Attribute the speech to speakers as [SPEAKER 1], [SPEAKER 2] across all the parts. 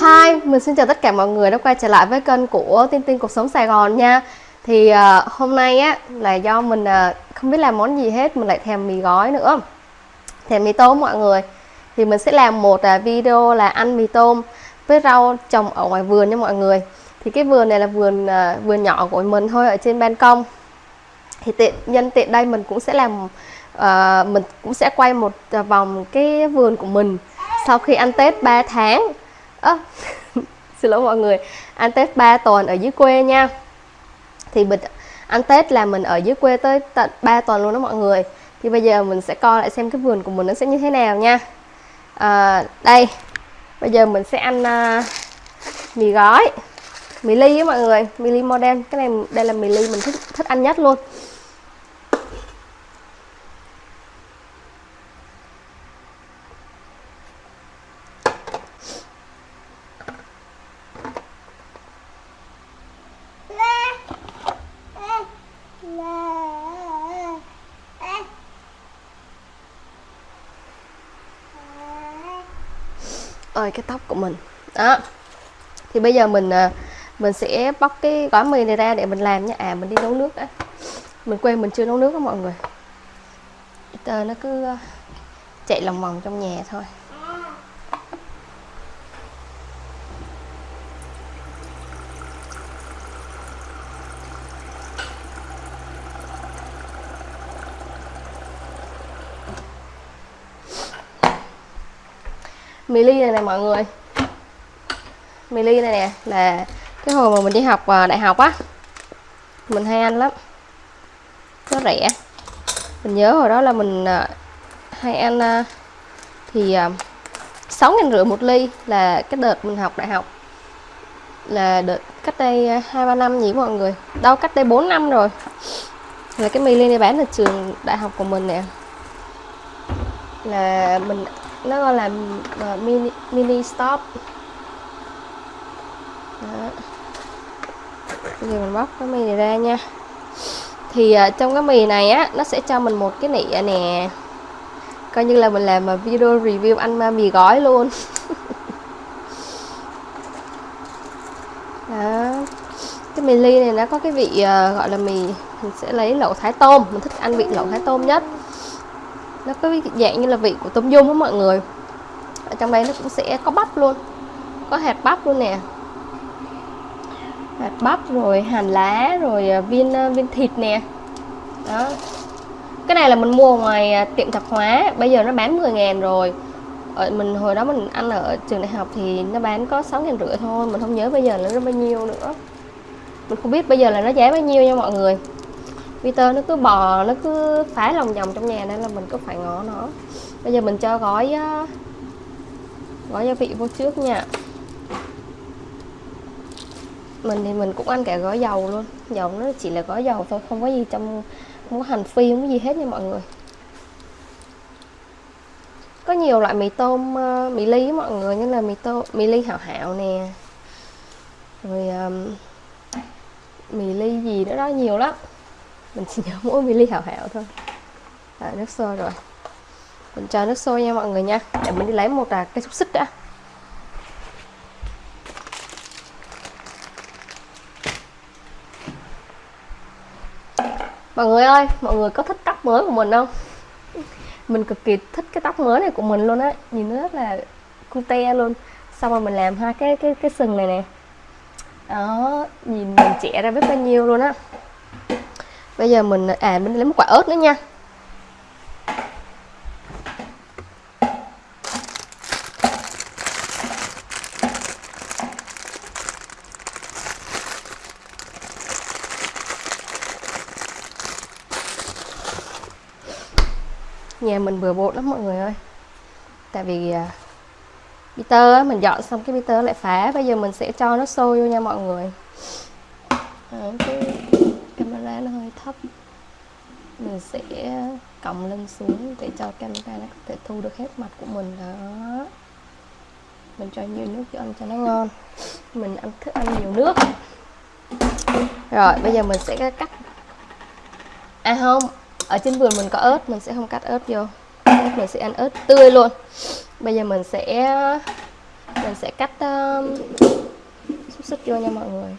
[SPEAKER 1] Hi, mình xin chào tất cả mọi người đã quay trở lại với kênh của Tin Tin Cuộc Sống Sài Gòn nha. Thì uh, hôm nay á là do mình uh, không biết làm món gì hết Mình lại thèm mì gói nữa. Thèm mì tôm mọi người. Thì mình sẽ làm một uh, video là ăn mì tôm với rau trồng ở ngoài vườn nha mọi người. Thì cái vườn này là vườn uh, vườn nhỏ của mình thôi ở trên ban công. Thì tiện nhân tiện đây mình cũng sẽ làm uh, Mình cũng sẽ quay một uh, vòng cái vườn của mình Sau khi ăn Tết 3 tháng à, xin lỗi mọi người. Ăn Tết 3 tuần ở dưới quê nha. Thì mình ăn Tết là mình ở dưới quê tới tận 3 tuần luôn đó mọi người. Thì bây giờ mình sẽ coi lại xem cái vườn của mình nó sẽ như thế nào nha. À, đây bây giờ mình sẽ ăn uh, mì gói mì ly á mọi người. Mì ly modern cái này đây là mì ly mình thích thích ăn nhất luôn. Ơi, cái tóc của mình. Đó. Thì bây giờ mình à, mình sẽ bóc cái gói mì này ra để mình làm nha. À mình đi nấu nước đã. Mình quên mình chưa nấu nước đó mọi người. Tờ nó cứ à, chạy lòng vòng trong nhà thôi. Mì ly này nè, mọi người. Mì ly này nè, là cái hồi mà mình đi học à, đại học á. Mình hay ăn lắm. Nó rẻ. Mình nhớ hồi đó là mình à, hay ăn à, thì sáu ngàn rưỡi một ly là cái đợt mình học đại học. Là đợt cách đây hai, ba năm nhỉ mọi người? Đâu, cách đây 4 năm rồi. Là cái mì ly này bán ở trường đại học của mình nè. Là mình nó gọi là uh, mini, mini stop. Đó. bây giờ mình bóc cái mì này ra nha. Thì uh, trong cái mì này á nó sẽ cho mình một cái nĩa nè. Coi như là mình làm một video review ăn mì gói luôn. Đó. Cái mì ly này nó có cái vị uh, gọi là mì mình sẽ lấy lẩu thái tôm. Mình thích ăn vị lẩu thái tôm nhất nó có dạng như là vị của tôm dung đó mọi người. Ở trong đây nó cũng sẽ có bắp luôn. Có hạt bắp luôn nè. Hạt bắp rồi hành lá rồi à, viên à, viên thịt nè. Đó. Cái này là mình mua ngoài à, tiệm tạp hóa. Bây giờ nó bán 10 ngàn rồi. Ở mình, hồi đó mình ăn ở trường đại học thì nó bán có 6 ngàn rưỡi thôi. Mình không nhớ bây giờ là nó bao nhiêu nữa. Mình không biết bây giờ là nó giá bao nhiêu nha mọi người. Peter nó cứ bò nó cứ phá lòng vòng trong nhà nên là mình cứ phải ngó nó. Bây giờ mình cho gói gói gia vị vô trước nha. Mình thì mình cũng ăn cả gói dầu luôn. Dầu nó chỉ là gói dầu thôi không có gì trong không có hành phi không có gì hết nha mọi người. Có nhiều loại mì tôm ờ, mì ly mọi người như là mì tôm mì ly hảo hảo nè. Rồi um, mì ly gì nữa đó nhiều lắm mình chỉ nhớ mỗi mì ly hảo hảo thôi. À, nước sôi rồi. Mình cho nước sôi nha mọi người nha. Để mình đi lấy một à, cái xúc xích đã. Mọi người ơi mọi người có thích tóc mới của mình không? Mình cực kỳ thích cái tóc mới này của mình luôn á. Nhìn nó rất là cute luôn. Xong rồi mình làm hai cái cái cái sừng này nè. Đó nhìn mình trẻ ra biết bao nhiêu luôn á bây giờ mình à mình lấy một quả ớt nữa nha. Nhà mình bừa bộn lắm mọi người ơi. Tại vì uh, Peter á, mình dọn xong cái Peter lại phá. Bây giờ mình sẽ cho nó sôi vô nha mọi người. Đấy, cái camera nó hơi thấp. Mình sẽ cộng lên xuống để cho camera nó có thể thu được hết mặt của mình. Đó. Mình cho nhiều nước cho ăn cho nó ngon. Mình ăn thích ăn nhiều nước. Rồi bây giờ mình sẽ cắt à không. Ở trên vườn mình có ớt mình sẽ không cắt ớt vô. Mình sẽ ăn ớt tươi luôn. Bây giờ mình sẽ mình sẽ cắt um, xúc xích vô nha mọi người.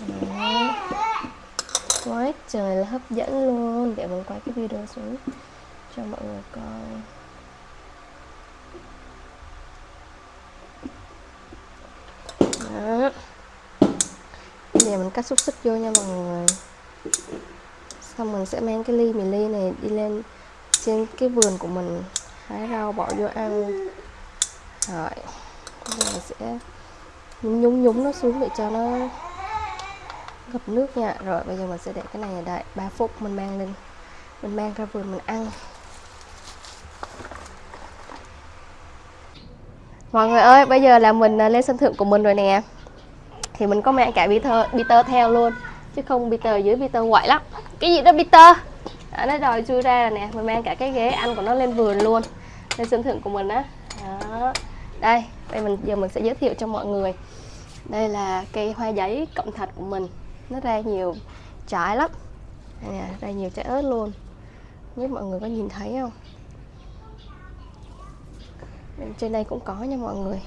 [SPEAKER 1] Đó. quá trời là hấp dẫn luôn. Để mình quay cái video xuống cho mọi người coi. Đó. Bây giờ mình cắt xúc xích vô nha mọi người. Xong mình sẽ mang cái ly mì ly này đi lên trên cái vườn của mình. Hái rau bỏ vô ăn. Rồi. Bây giờ mình sẽ nhúng nhúng nó xuống để cho nó ngập nước nha. Rồi bây giờ mình sẽ để cái này ở đây 3 phút mình mang lên. Mình mang ra vườn mình ăn. Mọi người ơi bây giờ là mình à, lên sân thượng của mình rồi nè. Thì mình có mang cả Peter, Peter theo luôn chứ không Peter dưới Peter quậy lắm. Cái gì đó Peter? À, nó đòi chui ra nè. Mình mang cả cái ghế ăn của nó lên vườn luôn lên sân thượng của mình á. Đó. đây đây mình giờ mình sẽ giới thiệu cho mọi người. Đây là cây hoa giấy cộng thạch của mình nó ra nhiều trái lắm. Đây nè ra nhiều trái ớt luôn. Biết mọi người có nhìn thấy không? Bên trên đây cũng có nha mọi người.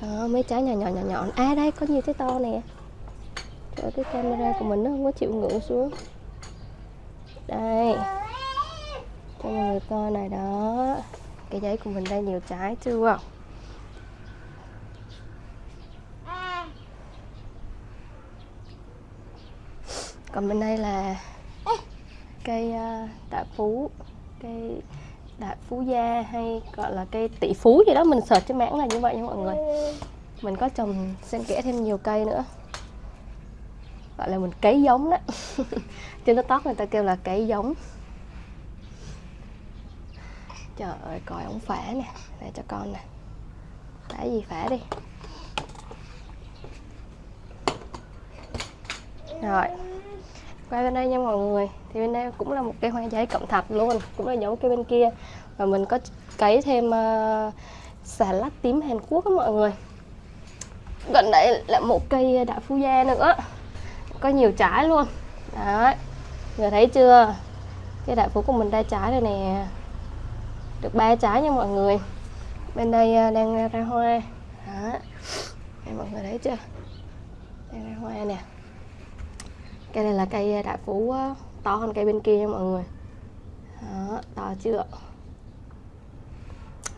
[SPEAKER 1] À, mấy trái nhỏ nhỏ nhỏ nhỏ. À đây có nhiều trái to nè. Trời cái camera của mình nó không có chịu ngủ xuống. Đây. Cho mọi người coi này đó. Cái giấy của mình đây nhiều trái chưa? Còn bên đây là cây đại tạ phú, cây đại phú gia hay gọi là cây tỷ phú gì đó, mình search trên mạng là như vậy nha mọi người. Mình có trồng xen kẽ thêm nhiều cây nữa. Gọi là mình cấy giống đó. Trên tiktok người ta kêu là cấy giống. Trời ơi, coi ống phả nè. Để cho con nè. Phả gì phả đi. Rồi quay bên đây nha mọi người. Thì bên đây cũng là một cây hoa giấy cộng thạch luôn cũng là giống cây bên kia. Và mình có cấy thêm uh, xà lách tím Hàn Quốc đó mọi người. Gần đây là một cây đại phu gia nữa. Có nhiều trái luôn. Đấy người thấy chưa? Cái đại phú của mình ra trái rồi nè. Được ba trái nha mọi người. Bên đây ờ, đang ra hoa. Đó mọi người thấy chưa? Đang ra hoa nè cây này là cây à, đại phú à, to hơn cây bên kia nha mọi người. Đó, to chưa?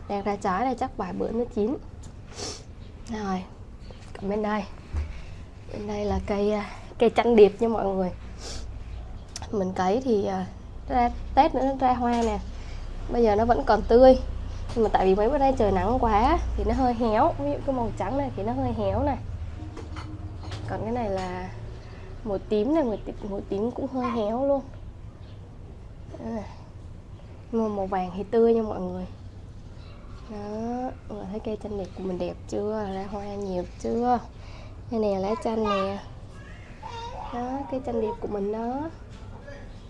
[SPEAKER 1] Đang ra trái đây chắc vài bữa nó chín. Rồi còn bên đây. Bên đây là cây à, cây chanh điệp nha mọi người. Mình cấy thì ra tết nữa nó ra hoa nè. Bây giờ nó vẫn còn tươi. Nhưng mà tại vì mấy bữa nay trời nắng quá thì nó hơi héo. Ví dụ cái màu trắng này thì nó hơi héo này. Còn cái này là màu tím này màu tím, màu tím cũng hơi héo luôn. Mà màu vàng thì tươi nha mọi người. Đó mọi người thấy cây chanh đẹp của mình đẹp chưa? Ra hoa nhiều chưa? Đây nè lá chanh nè. Đó cây chanh đẹp của mình đó.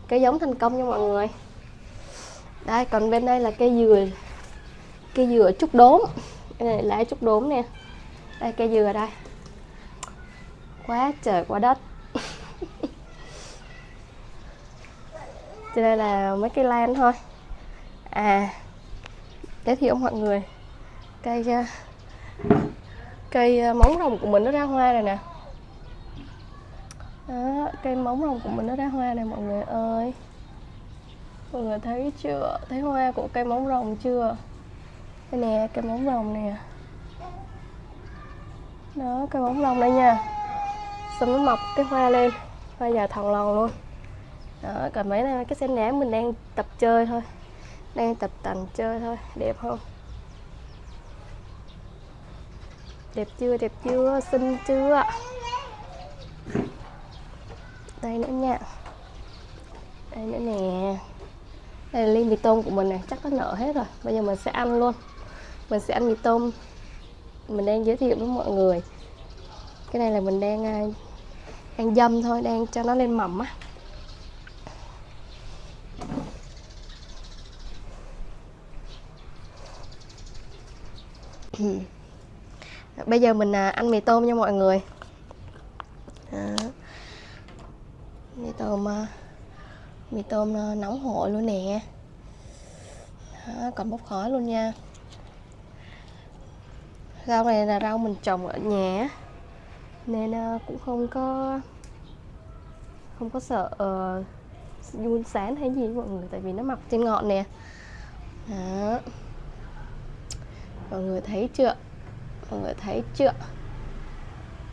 [SPEAKER 1] Cây giống thành công nha mọi người. Đây còn bên đây là cây dừa. Cây dừa trúc đốm. Đây này lá trúc đốm nè. Đây cây dừa đây. Quá trời quá đất. Cho đây là mấy cây lan thôi. À giới thiệu mọi người. Cây ờ, cây ờ, móng rồng của mình nó ra hoa rồi nè. Đó, cây móng rồng của mình nó ra hoa này mọi người ơi. Mọi người thấy chưa? Thấy hoa của cây móng rồng chưa? Đây nè cây móng rồng nè. Đó cây móng rồng đây nha. Xong nó mọc cái hoa lên. Hoa già thòng lòn luôn đó còn mấy này cái sen nám mình đang tập chơi thôi. Đang tập tành chơi thôi. Đẹp không? Đẹp chưa? Đẹp chưa? Xinh chưa đây nữa nha. Đây nữa nè. Đây là ly mì tôm của mình này chắc nó nở hết rồi. Bây giờ mình sẽ ăn luôn. Mình sẽ ăn mì tôm. Mình đang giới thiệu với mọi người. Cái này là mình đang ăn đang dâm thôi. Đang cho nó lên mầm á. Ừ. bây giờ mình à, ăn mì tôm nha mọi người. Đó. mì tôm à, mì tôm à, nóng hổi luôn nè. Đó, còn bốc khói luôn nha. Rau này là rau mình trồng ở nhà nên cũng không có không có sợ ờ, uh, run sán hay gì mọi người tại vì nó mọc trên ngọn nè. Đó mọi người thấy chưa? Mọi người thấy chưa?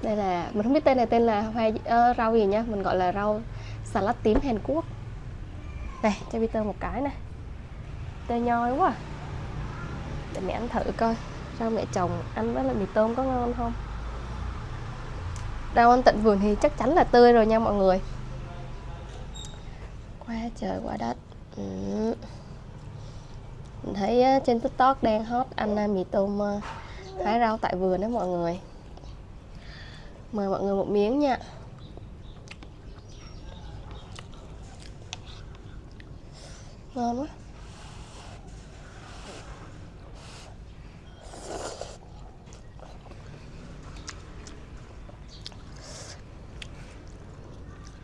[SPEAKER 1] Đây là mình không biết tên này tên là hoa uh, rau gì nhá mình gọi là rau xà lách tím Hàn Quốc. Này cho Peter một cái này. Tê nhoi quá. À. để mẹ ăn thử coi. Rau mẹ chồng ăn với lại mì tôm có ngon không? Rau ăn tận vườn thì chắc chắn là tươi rồi nha mọi người. Qua trời qua đất. Ừ mình thấy trên tiktok đang hot ăn mì tôm hái rau tại vườn đó mọi người. Mời mọi người một miếng nha. Ngon quá.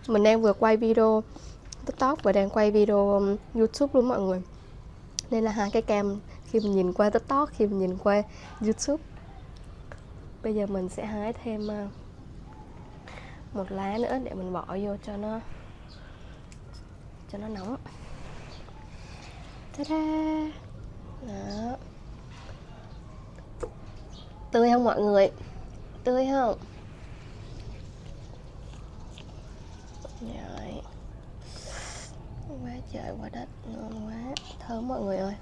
[SPEAKER 1] Mình đang vừa quay video tiktok và đang quay video youtube luôn mọi người nên là hai cái cam khi mình nhìn qua tiktok, khi mình nhìn qua youtube. Bây giờ mình sẽ hái thêm ờ, một lá nữa để mình bỏ vô cho nó cho nó nóng. Ta-da! Đó. tươi không mọi người? Tươi không? Rồi. Quá trời, quá đất, ngon quá thơm mọi người ơi.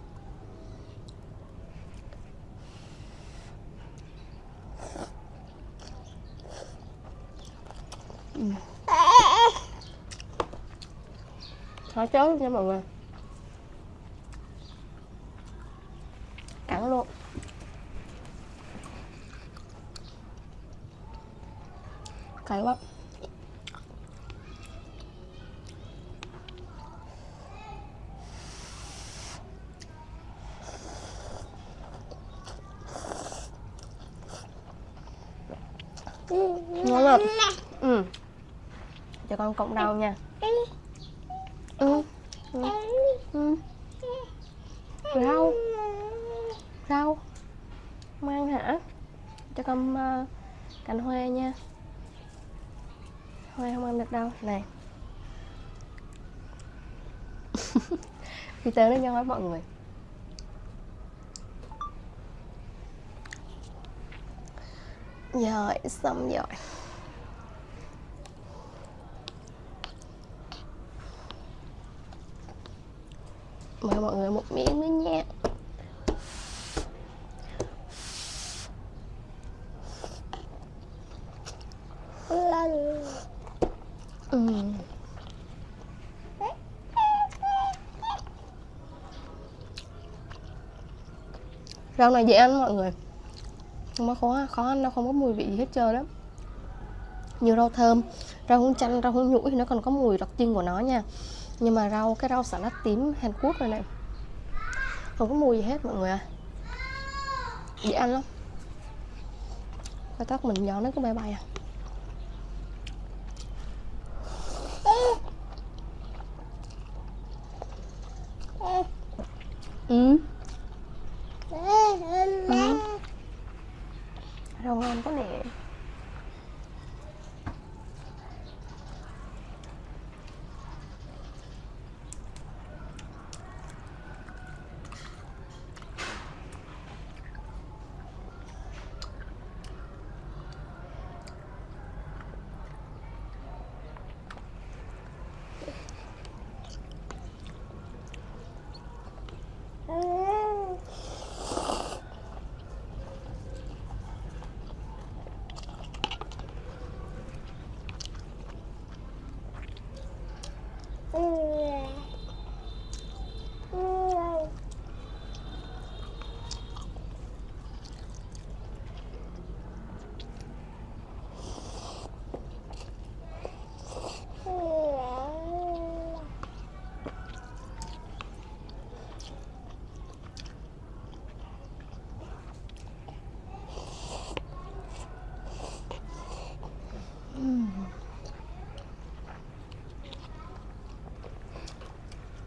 [SPEAKER 1] Khó chớ luôn nha mọi người. Cắn luôn. Cay quá ngon lắm ừ cho con cộng rau nha. Ừ. Ừ. Ừ. rau. Rau. Mang hả? Cho con uh, cành hoa nha. Hoa không ăn được đâu. Này. Peter nó nhoi mọi người. Rồi xong rồi mời mọi người một miếng nữa nha ừ. rau này dễ ăn mọi người. Không có khó khó ăn, nó không có mùi vị gì hết trơn đó như rau thơm. Rau húng chanh, rau húng nhũi thì nó còn có mùi đặc trưng của nó nha nhưng mà rau, cái rau xà lách tím Hàn Quốc này này. Không có mùi gì hết mọi người à. Dễ ăn lắm. Cái tóc mình nhỏ nó có bay bay à. Ừ.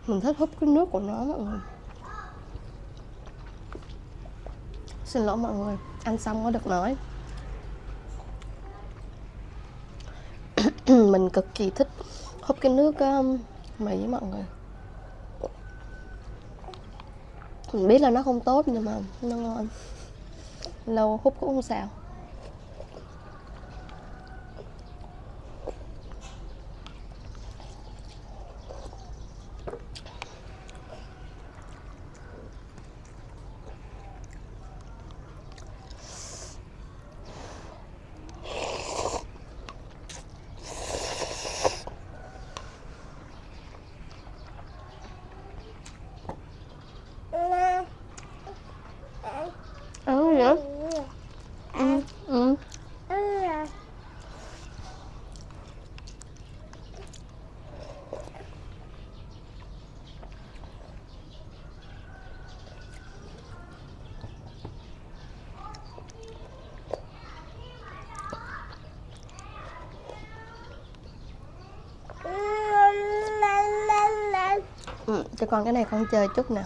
[SPEAKER 1] mình thích hút cái nước của nó mọi người. Xin lỗi mọi người, ăn xong có được nói. Mình cực kỳ thích hút cái nước um, mì mọi người. Mình biết là nó không tốt nhưng mà nó ngon. Lâu hút cũng không sao cho con cái này con chơi chút nè.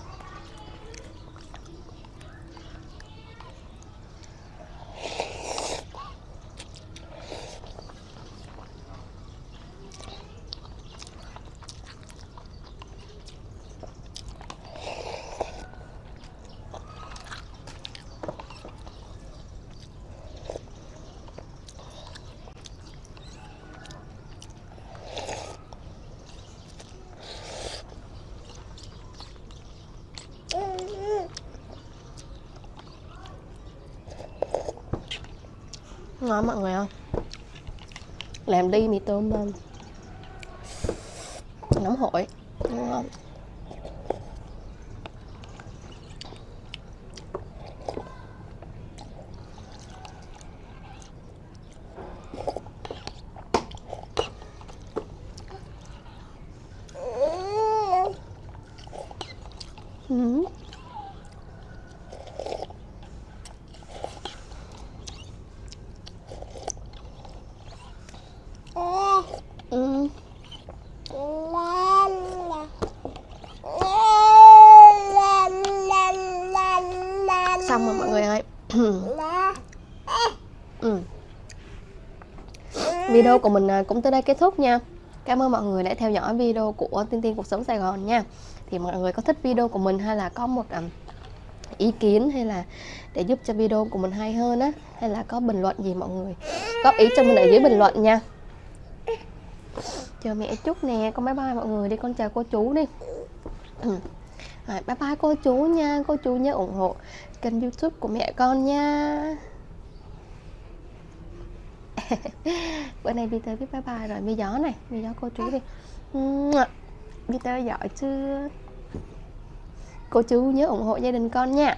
[SPEAKER 1] Ngon mọi người không? Làm đi mì tôm nóng hổi ngon Ừ. Ừ. xong rồi mọi người ơi ừ video của mình à, cũng tới đây kết thúc nha. Cảm ơn mọi người đã theo dõi video của tiên tiên cuộc sống sài gòn nha. Thì mọi người có thích video của mình hay là có một à, ý kiến hay là để giúp cho video của mình hay hơn á hay là có bình luận gì mọi người góp ý cho mình ở dưới bình luận nha. Chờ mẹ chút nè con bye bye mọi người đi con chào cô chú đi. Rồi, bye bye cô chú nha cô chú nhớ ủng hộ kênh youtube của mẹ con nha bữa nay Peter viết bye bye rồi. Mi gió này mi gió cô chú đi. Peter giỏi chưa? Cô chú nhớ ủng hộ gia đình con nha.